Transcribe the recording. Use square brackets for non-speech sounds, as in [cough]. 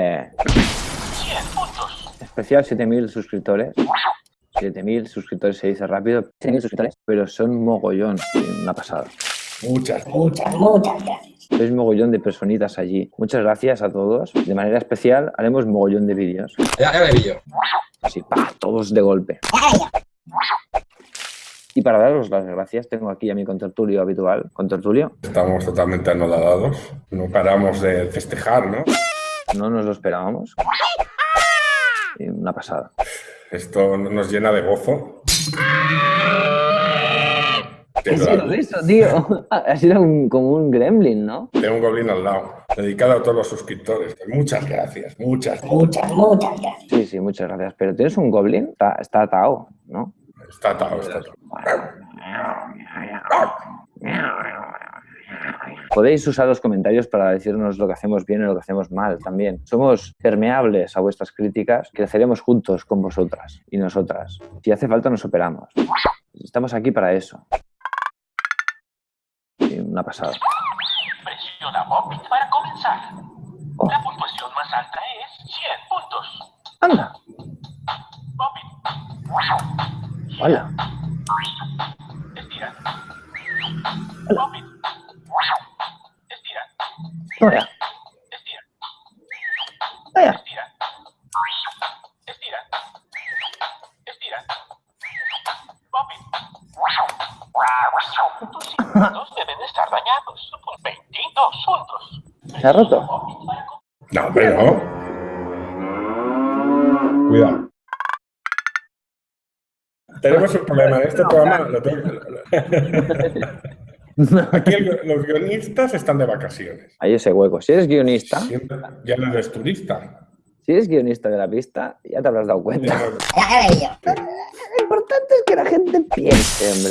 ¡Ole! Especial 7000 suscriptores. 7000 suscriptores se dice rápido. 7000 suscriptores. Pero son mogollón. Una pasada. Muchas, muchas, muchas gracias. Sois mogollón de personitas allí. Muchas gracias a todos. De manera especial haremos mogollón de vídeos. Ya, ya me vi yo. Así, pa, todos de golpe. Y para daros las gracias, tengo aquí a mi contertulio habitual. Contertulio, Estamos totalmente anodadados. No paramos de festejar, ¿no? No nos lo esperábamos. Y una pasada. Esto nos llena de gozo. ¿Qué ha sido eso, tío? Ha sido un- como un gremlin, ¿no? Tengo un goblin al lado, dedicado a todos los suscriptores. Muchas gracias, muchas, muchas, muchas gracias. Sí, sí, muchas gracias. Pero tienes un goblin, está, está atado, ¿no? Está atado, está atado. Podéis usar los comentarios para decirnos lo que hacemos bien y lo que hacemos mal también. Somos permeables a vuestras críticas, creceremos juntos con vosotras y nosotras. Si hace falta nos operamos. Estamos aquí para eso. Sí, una pasada. Presiona Bobbit para comenzar. Oh. La puntuación más alta es 100 puntos. ¡Anda! Bobbit, ¡Hola! estira. Bobbit, estira, ¡Hola! estira, estira. Estira. Estira. Tus cintos deben estar dañados. 22 puntos. ¿Se ha roto? No, no. Cuidado. Tenemos un problema en este programa. lo tengo- [laughs] [laughs] Aquí el- los guionistas están de vacaciones. Hay ese hueco. Si eres guionista, Siempre- Ya no eres turista. si eres guionista de la pista, ya te habrás dado cuenta. Lo importante es que la gente piense, hombre.